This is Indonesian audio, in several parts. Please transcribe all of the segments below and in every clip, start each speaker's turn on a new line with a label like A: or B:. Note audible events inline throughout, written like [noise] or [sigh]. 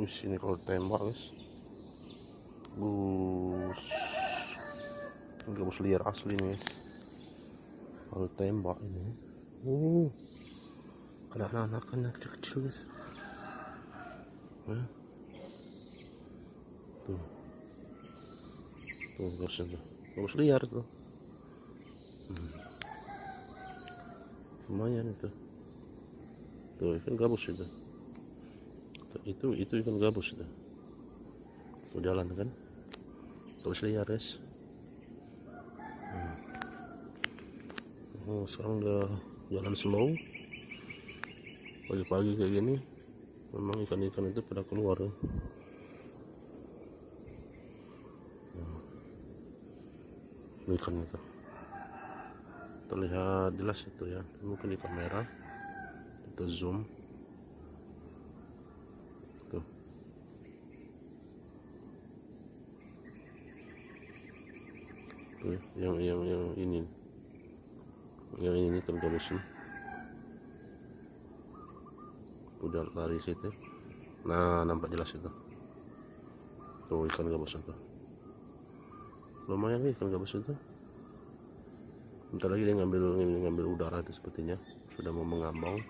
A: Wih, ini kalau tembak guys. Bus. Ini gabus liar asli nih guys. Kalau tembak ini. Uh. Ada anak-anak anak kecil-kecil guys. Tuh. Tuh gabusnya tuh. Gabus liar tuh. Hmm. Lumayan itu. Tuh ikan gabus itu. Itu itu ikan gabus itu. Tuh jalan kan. Gabus liar guys. Hmm. Oh, sekarang udah jalan slow. Pagi-pagi kayak gini memang ikan-ikan itu pada keluar ya. Ini ikan itu terlihat jelas itu ya mungkin di kamera itu zoom tuh yang yang yang ini. Yang ini gabusin udah lari situ. Nah nampak jelas itu. Tuh ikan gabus itu. Lumayan nih ikan gabus itu. Bentar lagi dia ngambil ngambil udara itu sepertinya. Sudah mau mengambang.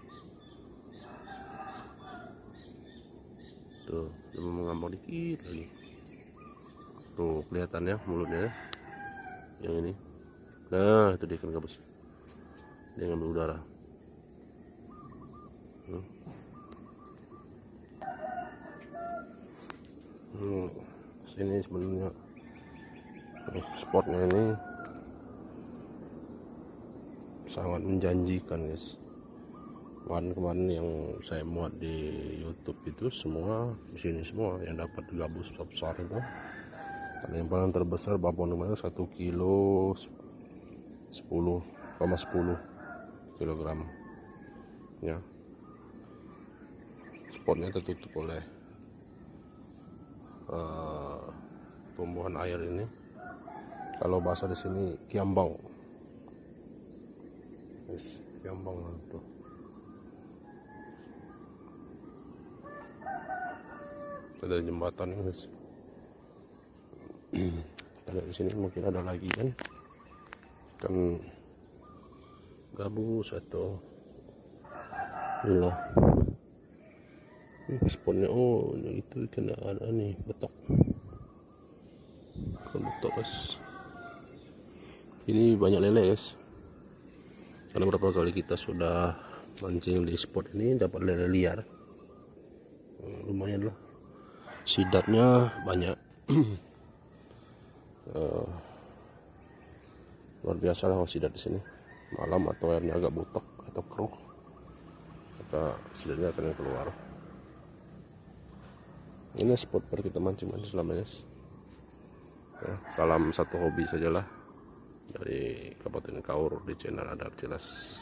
A: Tuh sudah mau mengambang dikit lagi. Tuh kelihatan ya mulutnya ya. Yang ini. Nah itu dia ikan gabus dia ngambil udara. Hmm. Sini sebenarnya. Spotnya ini sangat menjanjikan guys. Kemarin-kemarin yang saya muat di YouTube itu semua di sini semua yang dapat gabus besar itu paling terbesar babon kemarin satu kilo 10,10 kilogram. Ya. Spotnya tertutup oleh uh, tumbuhan air ini. Kalau bahasa di sini kiambang. Yes, kiambang tuh ada jembatan guys kita lihat di sini mungkin ada lagi kan? Kan gabus atau inilah ini spotnya oh itu kena ada nih betok. Kan betok guys. Ini banyak lele guys. Karena berapa kali kita sudah mancing di spot ini dapat lele liar. Hmm, lumayan lah. Sidatnya banyak [clears throat] uh, luar biasa lah sidat di sini. Malam atau airnya agak butek atau keruh maka sidatnya akan keluar. Ini spot per kita mancing mancing selamanya ya, salam satu hobi sajalah dari Kabupaten Kaur di channel Adar Jelas